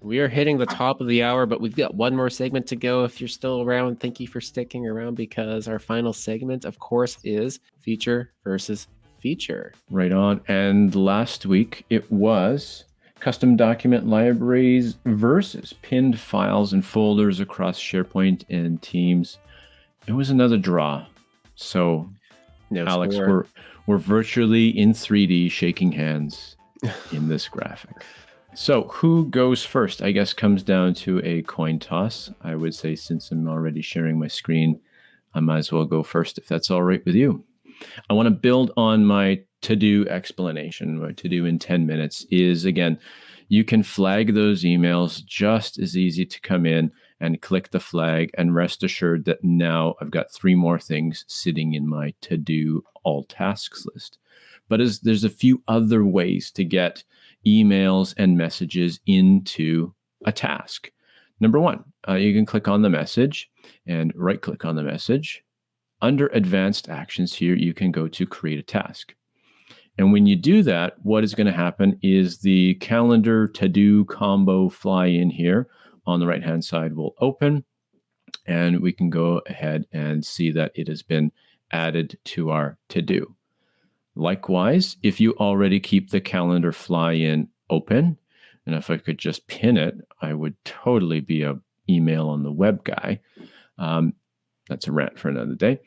We are hitting the top of the hour, but we've got one more segment to go. If you're still around, thank you for sticking around because our final segment, of course, is feature versus feature. Right on. And last week it was custom document libraries versus pinned files and folders across SharePoint and Teams. It was another draw. So, no Alex, score. we're we're virtually in 3D shaking hands in this graphic. So, who goes first? I guess comes down to a coin toss. I would say since I'm already sharing my screen, I might as well go first if that's all right with you. I want to build on my to do explanation. What to do in 10 minutes is again, you can flag those emails just as easy to come in and click the flag and rest assured that now I've got three more things sitting in my to do all tasks list. But as there's a few other ways to get emails and messages into a task. Number one, uh, you can click on the message and right click on the message. Under advanced actions here, you can go to create a task. And when you do that, what is going to happen is the calendar to do combo fly in here on the right hand side will open and we can go ahead and see that it has been added to our to do. Likewise, if you already keep the calendar fly in open, and if I could just pin it, I would totally be a email on the web guy. Um, that's a rant for another day.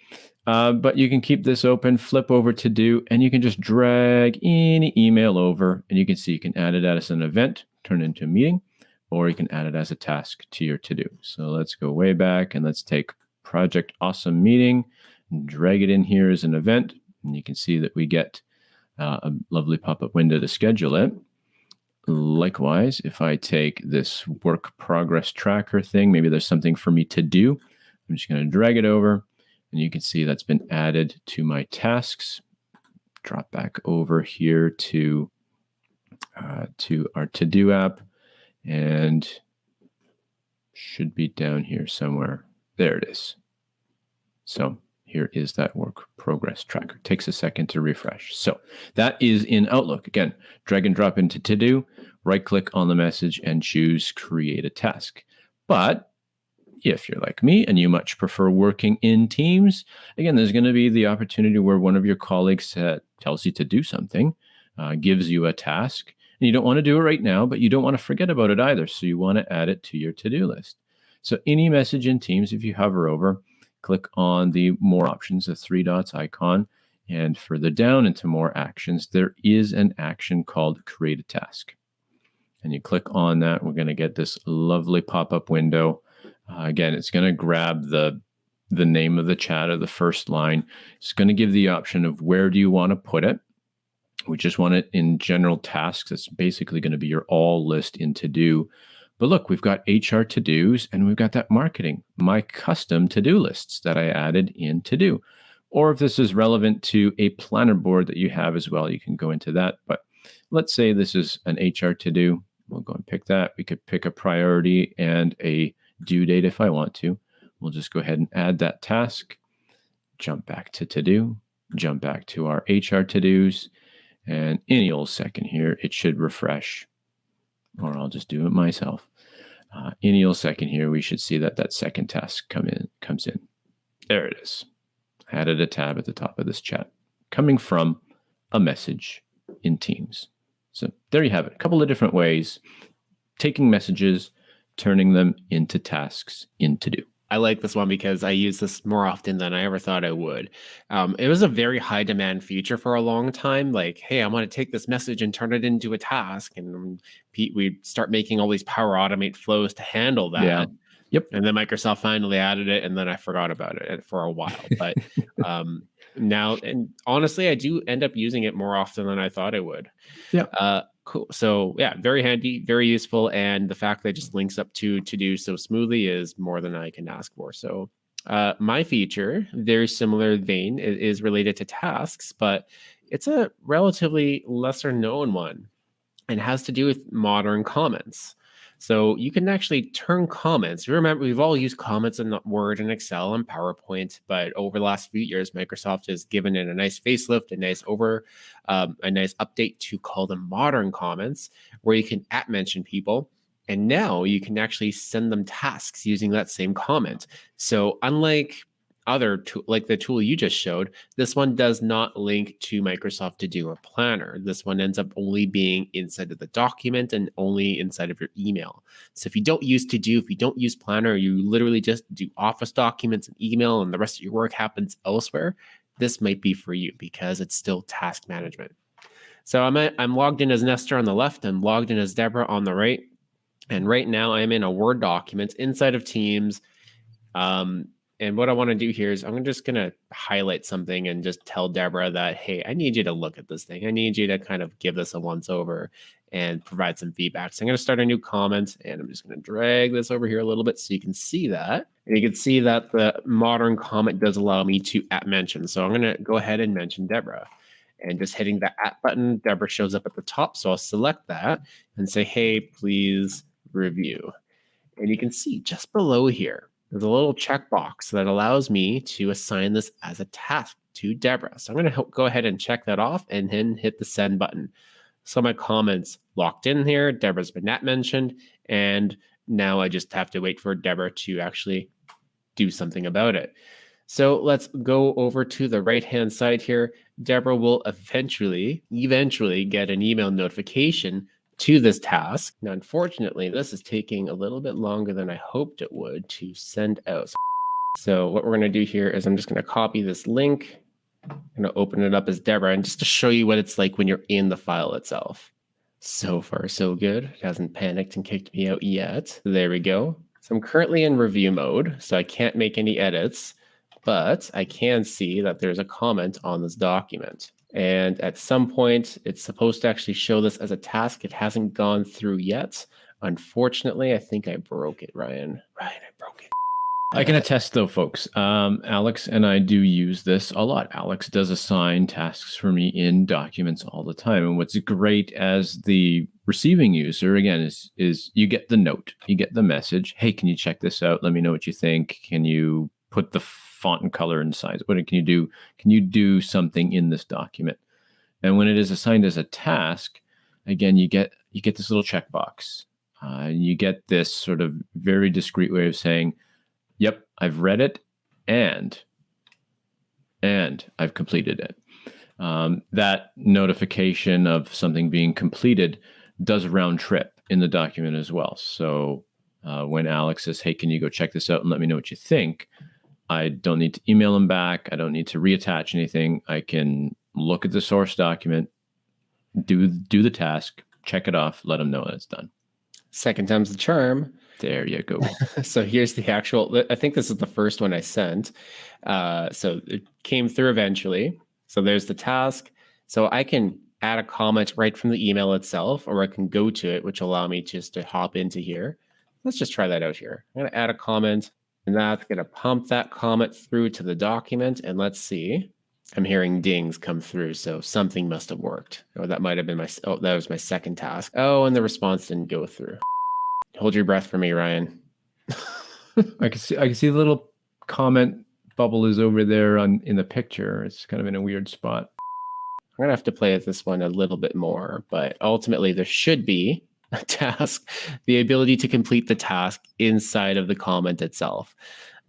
Uh, but you can keep this open, flip over to do, and you can just drag any email over, and you can see you can add it as an event, turn it into a meeting, or you can add it as a task to your to do. So let's go way back and let's take Project Awesome Meeting, drag it in here as an event, and you can see that we get uh, a lovely pop up window to schedule it. Likewise, if I take this work progress tracker thing, maybe there's something for me to do. I'm just going to drag it over and you can see that's been added to my tasks. Drop back over here to, uh, to our to-do app and should be down here somewhere. There it is. So here is that work progress tracker. Takes a second to refresh. So that is in Outlook. Again, drag and drop into to do, right click on the message and choose create a task. But if you're like me and you much prefer working in teams, again, there's going to be the opportunity where one of your colleagues uh, tells you to do something, uh, gives you a task, and you don't want to do it right now, but you don't want to forget about it either. So you want to add it to your to do list. So any message in Teams, if you hover over, click on the more options, the three dots icon, and further down into more actions, there is an action called create a task. And you click on that, we're going to get this lovely pop up window uh, again, it's going to grab the the name of the chat or the first line. It's going to give the option of where do you want to put it. We just want it in general tasks. It's basically going to be your all list in to do. But look, we've got HR to dos and we've got that marketing, my custom to do lists that I added in to do. Or if this is relevant to a planner board that you have as well, you can go into that. But let's say this is an HR to do. We'll go and pick that. We could pick a priority and a due date if I want to. We'll just go ahead and add that task, jump back to to do, jump back to our HR to dos, and any old second here, it should refresh, or I'll just do it myself. Uh, second here, we should see that that second task come in comes in. There it is. Added a tab at the top of this chat, coming from a message in Teams. So there you have it. A couple of different ways, taking messages turning them into tasks in to do. I like this one because I use this more often than I ever thought I would. Um, it was a very high demand feature for a long time. Like, hey, I want to take this message and turn it into a task, and Pete, we start making all these Power Automate flows to handle that. Yeah. Yep. And then Microsoft finally added it, and then I forgot about it for a while. But um, now, and honestly, I do end up using it more often than I thought I would. Yeah. Uh, Cool. So yeah, very handy, very useful, and the fact that it just links up to to do so smoothly is more than I can ask for. So uh, my feature, very similar vein, is related to tasks, but it's a relatively lesser known one, and has to do with modern comments. So you can actually turn comments. Remember, we've all used comments in Word and Excel and PowerPoint, but over the last few years, Microsoft has given it a nice facelift, a nice over, um, a nice update to call them modern comments, where you can at mention people And now you can actually send them tasks using that same comment. So, unlike other tool, like the tool you just showed, this one does not link to Microsoft To Do or Planner. This one ends up only being inside of the document and only inside of your email. So if you don't use To Do, if you don't use Planner, you literally just do Office documents and email, and the rest of your work happens elsewhere. This might be for you because it's still task management. So I'm at, I'm logged in as Nestor on the left. I'm logged in as Deborah on the right. And right now I'm in a Word document inside of Teams. Um, and what I want to do here is I'm just going to highlight something and just tell Deborah that, hey, I need you to look at this thing. I need you to kind of give this a once over and provide some feedback. So I'm going to start a new comment and I'm just going to drag this over here a little bit so you can see that. And you can see that the modern comment does allow me to at mention. So I'm going to go ahead and mention Deborah and just hitting the at button, Deborah shows up at the top. So I'll select that and say, hey, please review. And you can see just below here, there's a little checkbox that allows me to assign this as a task to Deborah. So I'm going to go ahead and check that off and then hit the send button. So my comments locked in here. Deborah's been net mentioned. And now I just have to wait for Deborah to actually do something about it. So let's go over to the right hand side here. Deborah will eventually, eventually get an email notification to this task. Now, unfortunately, this is taking a little bit longer than I hoped it would to send out. So what we're going to do here is I'm just going to copy this link. I'm going to open it up as Deborah and just to show you what it's like when you're in the file itself. So far, so good. It hasn't panicked and kicked me out yet. There we go. So I'm currently in review mode, so I can't make any edits, but I can see that there's a comment on this document. And at some point, it's supposed to actually show this as a task. It hasn't gone through yet. Unfortunately, I think I broke it, Ryan. Ryan, I broke it. I can attest, though, folks. Um, Alex and I do use this a lot. Alex does assign tasks for me in documents all the time. And what's great as the receiving user, again, is is you get the note, you get the message. Hey, can you check this out? Let me know what you think. Can you put the font and color and size? What can you do? Can you do something in this document? And when it is assigned as a task, again, you get you get this little checkbox. Uh, you get this sort of very discreet way of saying, "Yep, I've read it, and and I've completed it." Um, that notification of something being completed does a round trip in the document as well. So uh, when Alex says, "Hey, can you go check this out and let me know what you think?" I don't need to email them back. I don't need to reattach anything. I can look at the source document, do do the task, check it off, let them know that it's done. Second time's the charm. There you go. so here's the actual. I think this is the first one I sent. Uh, so it came through eventually. So there's the task. So I can add a comment right from the email itself, or I can go to it, which allow me just to hop into here. Let's just try that out here. I'm going to add a comment. And that's going to pump that comment through to the document. And let's see. I'm hearing dings come through, so something must have worked. Or that might have been my, oh, that was my second task. Oh, and the response didn't go through. Hold your breath for me, Ryan. I can see, I can see the little comment bubble is over there on in the picture. It's kind of in a weird spot. I'm gonna have to play with this one a little bit more, but ultimately there should be task, the ability to complete the task inside of the comment itself.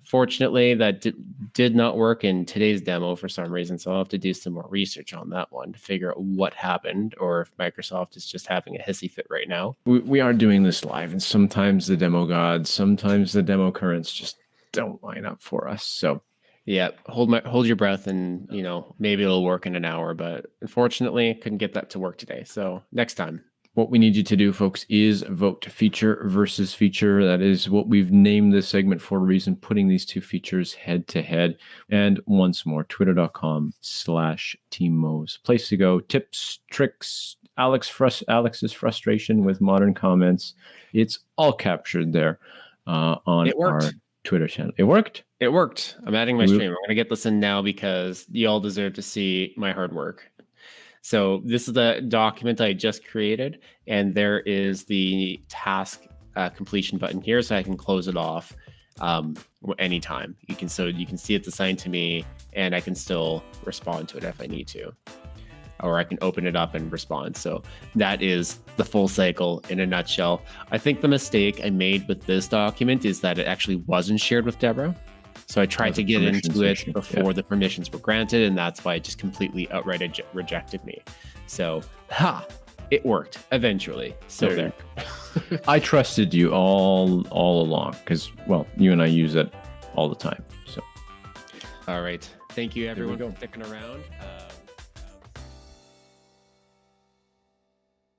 Fortunately, that did not work in today's demo for some reason, so I'll have to do some more research on that one to figure out what happened or if Microsoft is just having a hissy fit right now. We, we are doing this live, and sometimes the demo gods, sometimes the demo currents just don't line up for us. So yeah, hold my hold your breath, and you know maybe it'll work in an hour. But unfortunately, couldn't get that to work today. So next time. What we need you to do, folks, is vote feature versus feature. That is what we've named this segment for a reason, putting these two features head to head. And once more, twitter.com slash teammos. Place to go. Tips, tricks, Alex frust- Alex's frustration with modern comments. It's all captured there uh, on our Twitter channel. It worked? It worked. I'm adding my stream. I'm going to get this in now because you all deserve to see my hard work. So this is the document I just created, and there is the task uh, completion button here, so I can close it off um, anytime. You can so you can see it's assigned to me, and I can still respond to it if I need to. or I can open it up and respond. So that is the full cycle in a nutshell. I think the mistake I made with this document is that it actually wasn't shared with Deborah. So I tried to get into it issue. before yeah. the permissions were granted, and that's why it just completely outright rejected me. So, ha, it worked eventually. So there. there. I trusted you all all along because, well, you and I use it all the time. So, all right. Thank you, everyone, for sticking around. Uh,